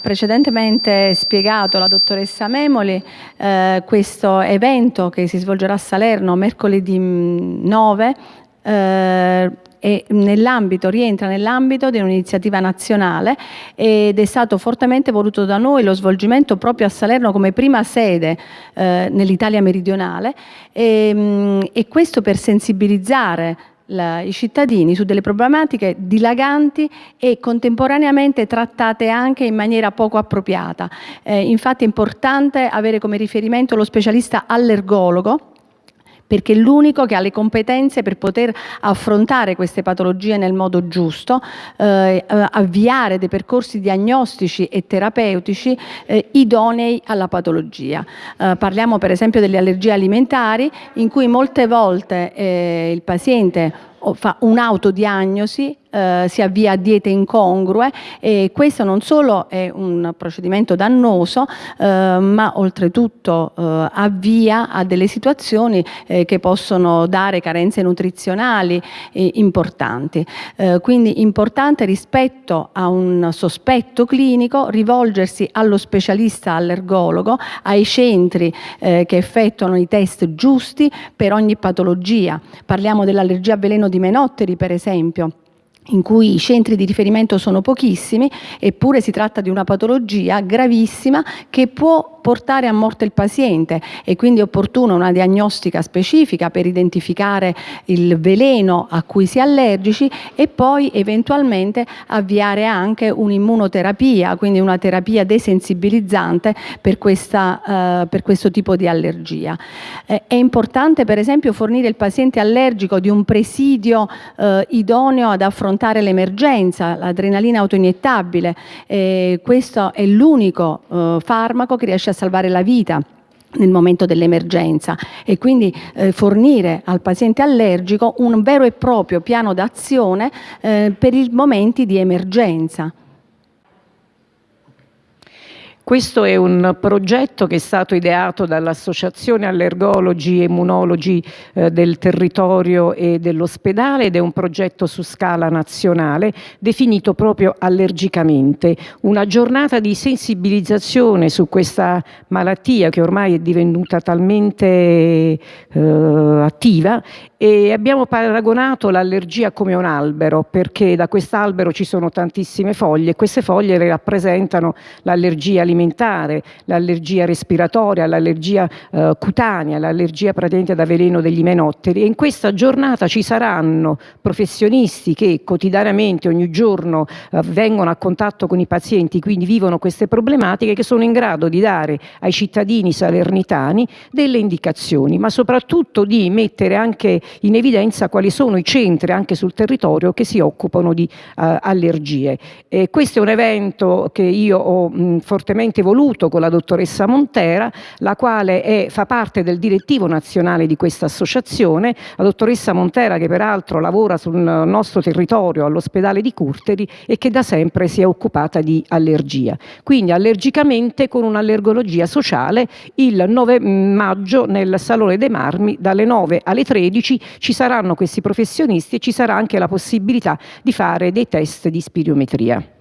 precedentemente spiegato la dottoressa Memoli, eh, questo evento che si svolgerà a Salerno mercoledì 9 eh, nell'ambito, rientra nell'ambito di un'iniziativa nazionale ed è stato fortemente voluto da noi lo svolgimento proprio a Salerno come prima sede eh, nell'Italia meridionale. E, mm, e questo per sensibilizzare la, i cittadini su delle problematiche dilaganti e contemporaneamente trattate anche in maniera poco appropriata. Eh, infatti è importante avere come riferimento lo specialista allergologo perché è l'unico che ha le competenze per poter affrontare queste patologie nel modo giusto, eh, avviare dei percorsi diagnostici e terapeutici eh, idonei alla patologia. Eh, parliamo per esempio delle allergie alimentari in cui molte volte eh, il paziente fa un'autodiagnosi eh, si avvia a diete incongrue e questo non solo è un procedimento dannoso eh, ma oltretutto eh, avvia a delle situazioni eh, che possono dare carenze nutrizionali eh, importanti. Eh, quindi importante rispetto a un sospetto clinico rivolgersi allo specialista allergologo, ai centri che effettuano i test giusti per ogni patologia. Parliamo dell'allergia a veleno di menotteri per esempio in cui i centri di riferimento sono pochissimi, eppure si tratta di una patologia gravissima che può portare a morte il paziente e quindi è opportuna una diagnostica specifica per identificare il veleno a cui si è allergici e poi eventualmente avviare anche un'immunoterapia, quindi una terapia desensibilizzante per, questa, eh, per questo tipo di allergia. Eh, è importante per esempio fornire il paziente allergico di un presidio eh, idoneo ad affrontare l'emergenza, l'adrenalina autoiniettabile. questo è l'unico eh, farmaco che riesce a salvare la vita nel momento dell'emergenza e quindi eh, fornire al paziente allergico un vero e proprio piano d'azione eh, per i momenti di emergenza. Questo è un progetto che è stato ideato dall'Associazione Allergologi e Immunologi eh, del territorio e dell'ospedale ed è un progetto su scala nazionale definito proprio allergicamente. Una giornata di sensibilizzazione su questa malattia che ormai è divenuta talmente eh, attiva e abbiamo paragonato l'allergia come un albero perché da quest'albero ci sono tantissime foglie e queste foglie rappresentano l'allergia alimentare, l'allergia respiratoria, l'allergia eh, cutanea, l'allergia praticamente da veleno degli menotteri. E in questa giornata ci saranno professionisti che quotidianamente ogni giorno eh, vengono a contatto con i pazienti quindi vivono queste problematiche che sono in grado di dare ai cittadini salernitani delle indicazioni ma soprattutto di mettere anche in evidenza quali sono i centri anche sul territorio che si occupano di uh, allergie. Questo è un evento che io ho mh, fortemente voluto con la dottoressa Montera, la quale è, fa parte del direttivo nazionale di questa associazione, la dottoressa Montera che peraltro lavora sul nostro territorio all'ospedale di Curteri e che da sempre si è occupata di allergia. Quindi allergicamente con un'allergologia sociale il 9 maggio nel Salone dei Marmi dalle 9 alle 13 ci saranno questi professionisti e ci sarà anche la possibilità di fare dei test di spirometria.